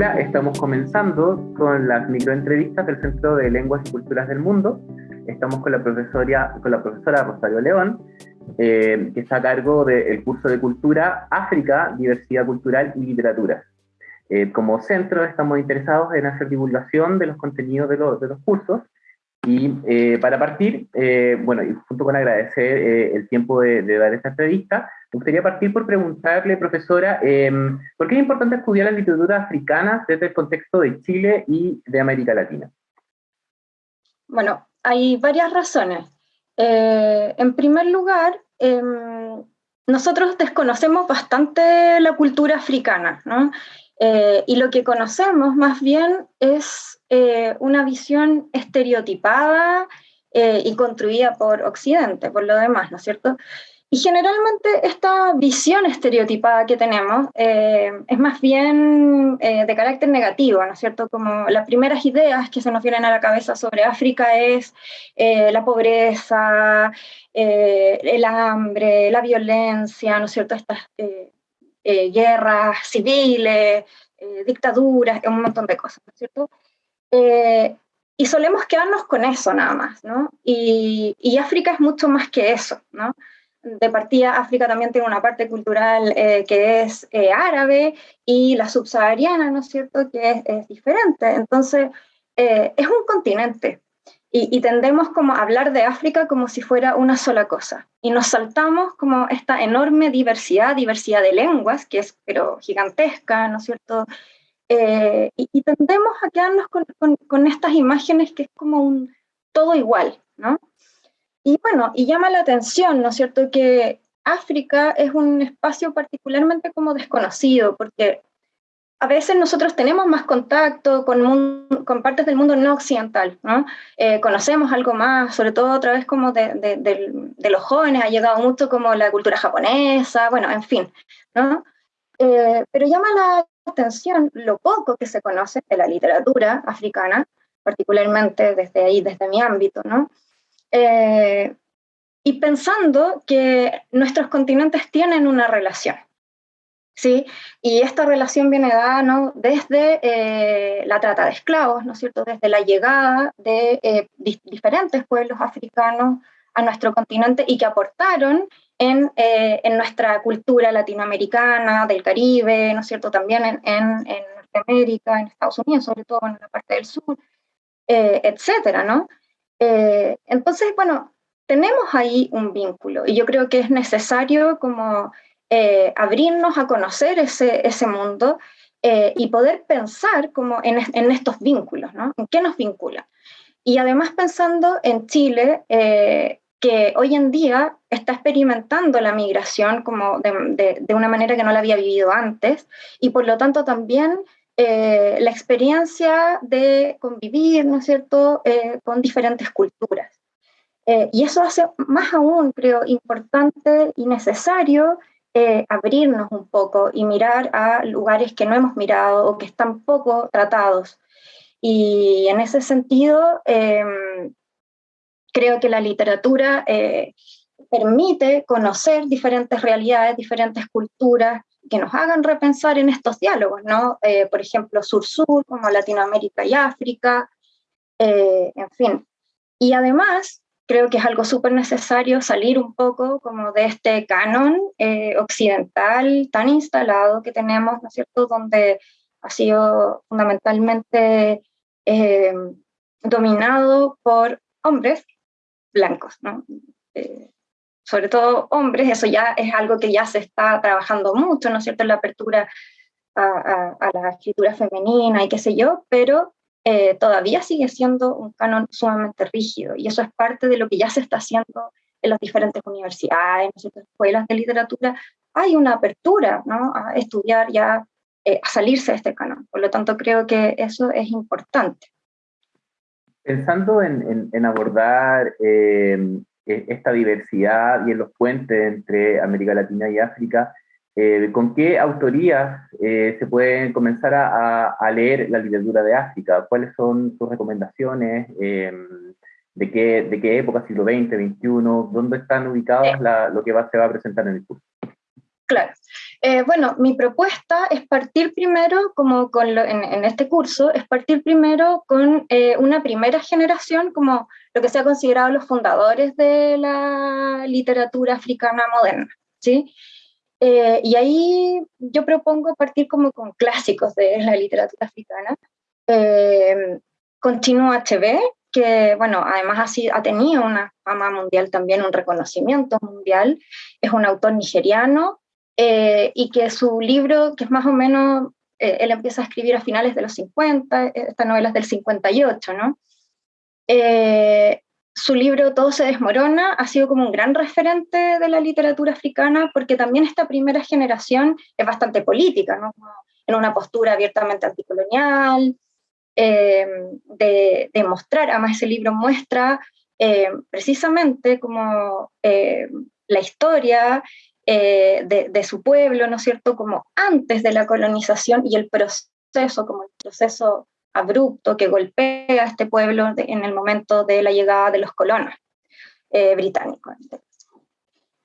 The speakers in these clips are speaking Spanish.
Estamos comenzando con las microentrevistas del Centro de Lenguas y Culturas del Mundo. Estamos con la profesora, Rosario León, eh, que está a cargo del curso de Cultura África, Diversidad Cultural y Literatura. Eh, como centro estamos interesados en hacer divulgación de los contenidos de los cursos y eh, para partir, bueno, y junto con agradecer el tiempo de, de, dar esta entrevista, me gustaría partir por preguntarle, profesora, em, ¿por qué es importante estudiar la literatura africana desde el contexto de Chile y de América Latina? Bueno, hay varias razones. Eh, en primer lugar, em, nosotros desconocemos bastante la cultura africana, ¿no? Eh, y lo que conocemos más bien es eh, una visión estereotipada y construida por Occidente, por lo demás, ¿no es cierto? Y generalmente esta visión estereotipada que tenemos eh, es más bien eh, de carácter negativo, ¿no es cierto? Como las primeras ideas que se nos vienen a la cabeza sobre África es eh, la pobreza, el hambre, la violencia, ¿no es cierto? Estas guerras civiles, dictaduras, un montón de cosas, ¿no es cierto? y solemos quedarnos con eso nada más, ¿no? Y, y África es mucho más que eso, ¿no? de partida, África también tiene una parte cultural eh, que es eh, árabe y la subsahariana, ¿no es cierto?, que es, diferente. Entonces, eh, es un continente y, tendemos como a hablar de África como si fuera una sola cosa. Y nos saltamos como esta enorme diversidad, diversidad de lenguas, que es pero gigantesca, ¿no es cierto?, y, tendemos a quedarnos con, con estas imágenes que es como un todo igual, ¿no? Y bueno, y llama la atención, ¿no es cierto?, que África es un espacio particularmente como desconocido, porque a veces nosotros tenemos más contacto con, partes del mundo no occidental, ¿no? Eh, conocemos algo más, sobre todo a través como de, de, los jóvenes, ha llegado mucho como la cultura japonesa, bueno, en fin, ¿no? Eh, pero llama la atención lo poco que se conoce de la literatura africana, particularmente desde ahí, desde mi ámbito, ¿no? Eh, y pensando que nuestros continentes tienen una relación. ¿Sí? Y esta relación viene dada ¿no? desde eh, la trata de esclavos, ¿no es cierto? desde la llegada de eh, diferentes pueblos africanos a nuestro continente y que aportaron en, en, nuestra cultura latinoamericana, del Caribe, ¿no es cierto? También en, en, Norteamérica, en Estados Unidos, sobre todo en la parte del sur, etcétera, ¿no? Eh, entonces, bueno, tenemos ahí un vínculo y yo creo que es necesario como eh, abrirnos a conocer ese, ese mundo eh, y poder pensar como en, estos vínculos, ¿no? ¿En qué nos vinculan? Y además pensando en Chile, que hoy en día está experimentando la migración como de, de, una manera que no la había vivido antes y por lo tanto también eh, la experiencia de convivir, ¿no es cierto?, eh, con diferentes culturas. Eh, y eso hace más aún, creo, importante y necesario abrirnos un poco y mirar a lugares que no hemos mirado o que están poco tratados. Y en ese sentido, em, creo que la literatura permite conocer diferentes realidades, diferentes culturas, que nos hagan repensar en estos diálogos, ¿no? Eh, por ejemplo, sur-sur, como Latinoamérica y África, eh, en fin. Y además, creo que es algo súper necesario salir un poco como de este canon eh, occidental tan instalado que tenemos, ¿no es cierto?, donde ha sido fundamentalmente dominado por hombres blancos, ¿no? sobre todo hombres, eso ya es algo que ya se está trabajando mucho, ¿no es cierto?, la apertura a, la escritura femenina y qué sé yo, pero eh, todavía sigue siendo un canon sumamente rígido y eso es parte de lo que ya se está haciendo en las diferentes universidades, en las escuelas de literatura, hay una apertura ¿no? a estudiar ya, eh, a salirse de este canon. Por lo tanto, creo que eso es importante. Pensando en, en, abordar eh, eh, esta diversidad y en los puentes entre América Latina y África, eh, ¿con qué autorías eh, se puede comenzar a, leer la literatura de África? ¿Cuáles son sus recomendaciones? Em, ¿de, qué, ¿De qué época? ¿Siglo XX, XXI? ¿Dónde están ubicadas lo que va, se va a presentar en el curso? Claro. Eh, bueno, mi propuesta es partir primero, como con en, este curso, es partir primero con una primera generación, como lo que se ha considerado los fundadores de la literatura africana moderna, ¿sí? Eh, y ahí yo propongo partir como con clásicos de la literatura africana, con Chino HB, que, bueno, además ha, ha tenido una fama mundial también, un reconocimiento mundial, es un autor nigeriano, eh, y que su libro, que es más o menos, eh, él empieza a escribir a finales de los 50, eh, esta novela es del 58, ¿no? Su libro Todo se desmorona ha sido como un gran referente de la literatura africana porque también esta primera generación es bastante política, ¿no? en una postura abiertamente anticolonial, de, de, mostrar, además ese libro muestra precisamente como la historia eh, de, su pueblo, ¿no es cierto?, como antes de la colonización y el proceso, como el proceso abrupto que golpea a este pueblo en el momento de la llegada de los colonos eh, británicos.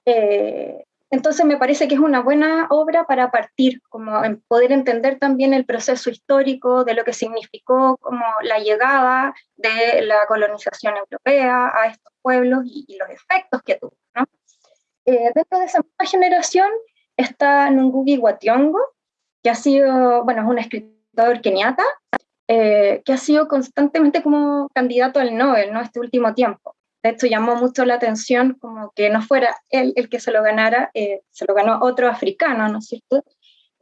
Eh, entonces me parece que es una buena obra para partir, como poder entender también el proceso histórico de lo que significó como la llegada de la colonización europea a estos pueblos y, los efectos que tuvo. Eh, dentro de esa misma generación está Ngugi wa que ha sido, bueno, es un escritor keniata, eh, que ha sido constantemente como candidato al Nobel, ¿no? Este último tiempo. De hecho, llamó mucho la atención como que no fuera él el que se lo ganara, eh, se lo ganó otro africano, ¿no es cierto?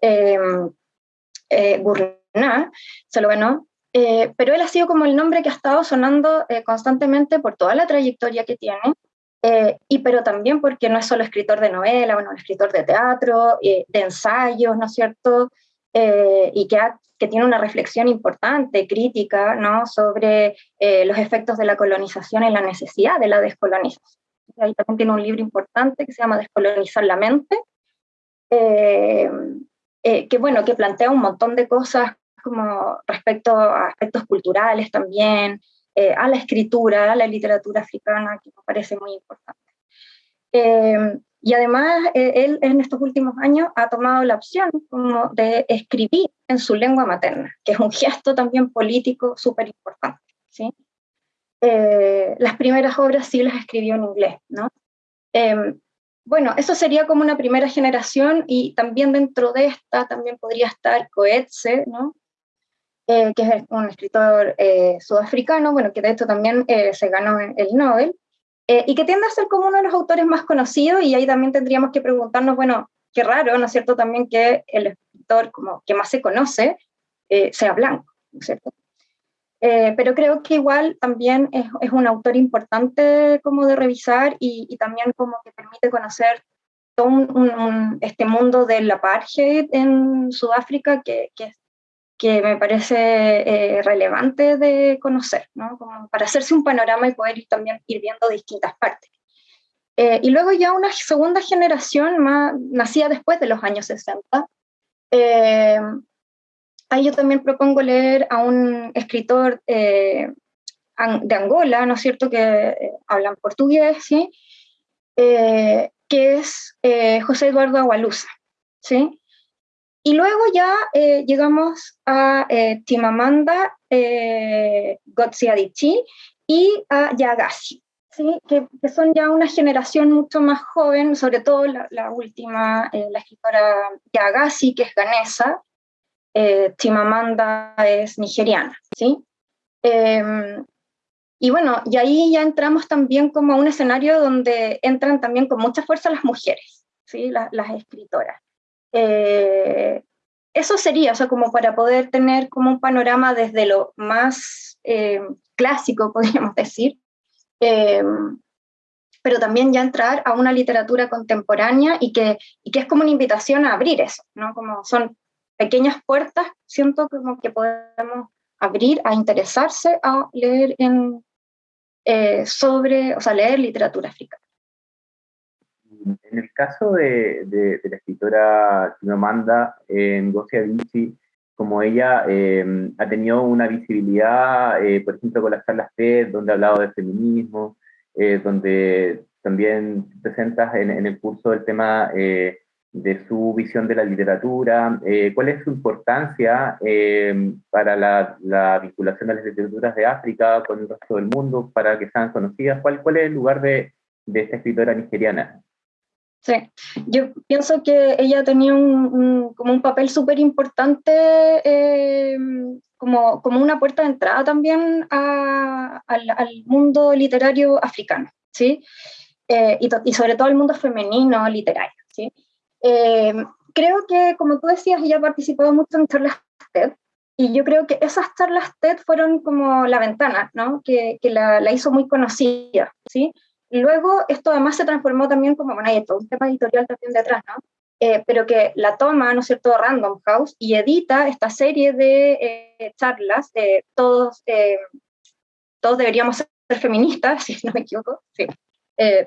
Eh, se lo ganó, pero él ha sido como el nombre que ha estado sonando constantemente por toda la trayectoria que tiene, eh, y pero también porque no es solo escritor de novela, bueno, escritor de teatro, eh, de ensayos, ¿no es cierto? Eh, y que, que tiene una reflexión importante, crítica, ¿no? Sobre los efectos de la colonización y la necesidad de la descolonización. Ahí también tiene un libro importante que se llama Descolonizar la mente, que bueno, que plantea un montón de cosas como respecto a aspectos culturales también, eh, a la escritura, a la literatura africana, que me parece muy importante. Eh, y además, eh, él en estos últimos años ha tomado la opción como de escribir en su lengua materna, que es un gesto también político súper importante. ¿sí? las primeras obras sí las escribió en inglés, ¿no? bueno, eso sería como una primera generación y también dentro de esta también podría estar Coetze, ¿no? Eh, que es un escritor eh, sudafricano, bueno, que de hecho también eh, se ganó el Nobel, y que tiende a ser como uno de los autores más conocidos, y ahí también tendríamos que preguntarnos, bueno, qué raro, ¿no es cierto?, también que el escritor como que más se conoce sea blanco, ¿no es cierto? pero creo que igual también es, es, un autor importante como de revisar y, y también como que permite conocer todo un, este mundo del apartheid en Sudáfrica que, que es que me parece eh, relevante de conocer, ¿no? Como para hacerse un panorama y poder ir también ir viendo distintas partes. Eh, y luego ya una segunda generación más, nacida después de los años 60. Eh, ahí yo también propongo leer a un escritor de Angola, ¿no es cierto?, que hablan portugués, ¿sí? que es José Eduardo Agualusa, ¿sí? Y luego ya eh, llegamos a eh, Timamanda eh, Gotsiadichi y a Yagasi, ¿sí? que, son ya una generación mucho más joven, sobre todo la, última, eh, la escritora Yagasi, que es ganesa, Timamanda es nigeriana. ¿sí? Em, y bueno, y ahí ya entramos también como a un escenario donde entran también con mucha fuerza las mujeres, ¿sí? las escritoras. Eh, eso sería, o sea, como para poder tener como un panorama desde lo más eh, clásico, podríamos decir, eh, pero también ya entrar a una literatura contemporánea y que, y que es como una invitación a abrir eso, ¿no? Como son pequeñas puertas, siento como que podemos abrir a interesarse a leer sobre, o sea, leer literatura africana. En el caso de, la escritora Chimamanda Ngozi Adichie, como ella eh, ha tenido una visibilidad, eh, por ejemplo, con las charlas TED, donde ha hablado de feminismo, eh, donde también presentas en, el curso el tema de su visión de la literatura, cuál es su importancia para la, vinculación de las literaturas de África con el resto del mundo, para que sean conocidas, cuál, cuál es el lugar de, de esta escritora nigeriana. Sí, yo pienso que ella tenía un, como un papel súper importante, eh, como, como una puerta de entrada también al, mundo literario africano, ¿sí? Eh, y, y, sobre todo al mundo femenino literario, ¿sí? Eh, creo que, como tú decías, ella ha participado mucho en charlas TED, y yo creo que esas charlas TED fueron como la ventana, ¿no? Que, que la, la hizo muy conocida, ¿sí? Luego, esto además se transformó también como, bueno, hay todo un tema editorial también detrás, ¿no? Eh, pero que la toma, ¿no es cierto?, Random House y edita esta serie de eh, charlas, de todos, eh, todos deberíamos ser feministas, si no me equivoco, sí.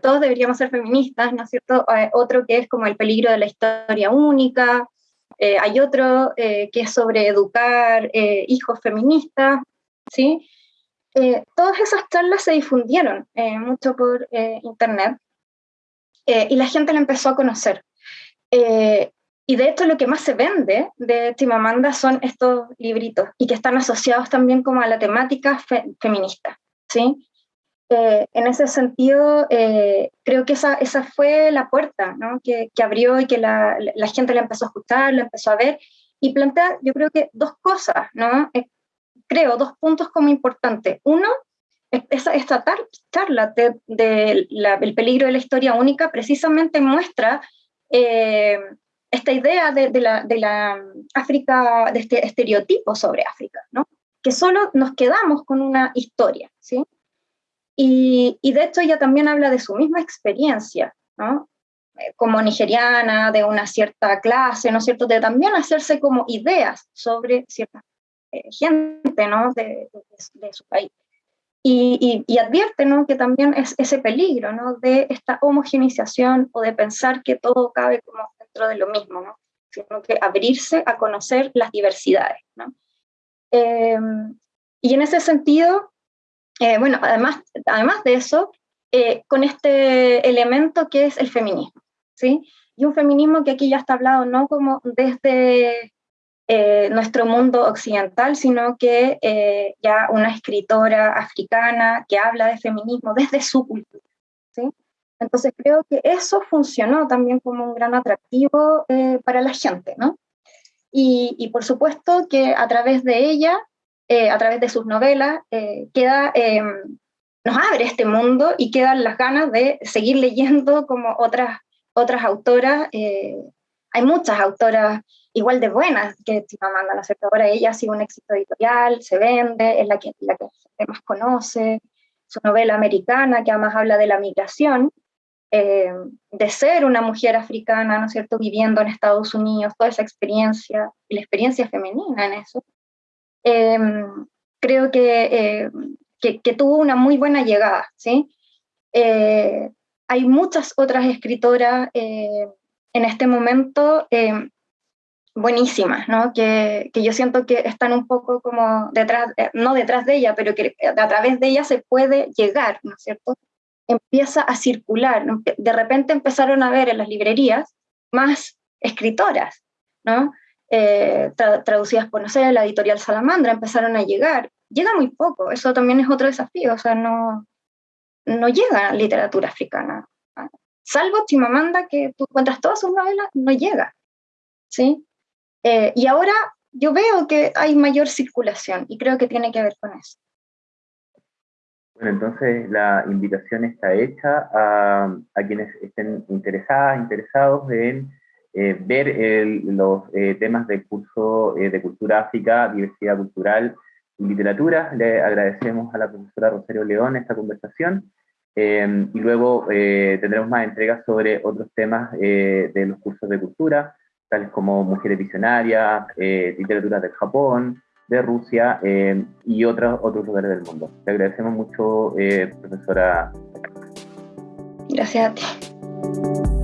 todos deberíamos ser feministas, ¿no es cierto? otro que es como el peligro de la historia única, hay otro que es sobre educar hijos feministas, ¿sí? Eh, todas esas charlas se difundieron eh, mucho por eh, internet y la gente la empezó a conocer. y de hecho lo que más se vende de Chimamanda son estos libritos y que están asociados también como a la temática feminista. ¿sí? en ese sentido, creo que esa, esa fue la puerta ¿no? que, que, abrió y que la, la, gente la empezó a escuchar, la empezó a ver y plantea, yo creo que dos cosas, ¿no? Creo, dos puntos como importantes. Uno, esta, charla del de, peligro de la historia única precisamente muestra eh, esta idea de, de, la, de la África, de este estereotipo sobre África, ¿no? que solo nos quedamos con una historia. ¿sí? Y, y de hecho ella también habla de su misma experiencia, ¿no? Eh, como nigeriana, de una cierta clase, ¿no es cierto?, de también hacerse como ideas sobre ciertas gente ¿no? de, su país. Y, y, advierte ¿no? que también es ese peligro ¿no? de esta homogeneización o de pensar que todo cabe como dentro de lo mismo, ¿no? sino que abrirse a conocer las diversidades. ¿no? Em, y en ese sentido, eh, bueno, además, además de eso, eh, con este elemento que es el feminismo, ¿sí? Y un feminismo que aquí ya está hablado no como desde eh, nuestro mundo occidental, sino que eh, ya una escritora africana que habla de feminismo desde su cultura. ¿sí? Entonces creo que eso funcionó también como un gran atractivo eh, para la gente, ¿no? Y, y, por supuesto que a través de ella, a través de sus novelas, queda, nos abre este mundo y quedan las ganas de seguir leyendo como otras, otras autoras. hay muchas autoras igual de buenas que Chimamanda, ¿no es cierto? Ahora ella ha sido un éxito editorial, se vende, es la que, la que más conoce, su novela americana que además habla de la migración, eh, de ser una mujer africana, ¿no es cierto?, viviendo en Estados Unidos, toda esa experiencia, la experiencia femenina en eso, eh, creo eh, que, que, tuvo una muy buena llegada, ¿sí? hay muchas otras escritoras en este momento buenísimas, ¿no? Que, que, yo siento que están un poco como detrás, eh, no detrás de ella, pero que a través de ella se puede llegar, ¿no es cierto? Empieza a circular, de repente empezaron a ver en las librerías más escritoras, ¿no? Eh, traducidas por, no sé, la editorial Salamandra, empezaron a llegar. Llega muy poco, eso también es otro desafío, o sea, no, no llega literatura africana. Salvo Chimamanda, que tú encuentras todas sus novelas, no llega. ¿sí? Eh, y ahora yo veo que hay mayor circulación y creo que tiene que ver con eso. Bueno, entonces la invitación está hecha a, a quienes estén interesadas, interesados en eh, ver los eh, temas del curso de Cultura África, Diversidad Cultural y Literatura. Le agradecemos a la profesora Rosario León esta conversación. y luego tendremos más entregas sobre otros temas de los cursos de cultura, tales como Mujeres Visionarias, eh, Literatura del Japón, de Rusia eh, y otros, otros lugares del mundo. Te agradecemos mucho, eh, profesora. Gracias a ti.